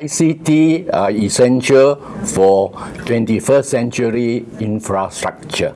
ICT are uh, essential for 21st century infrastructure.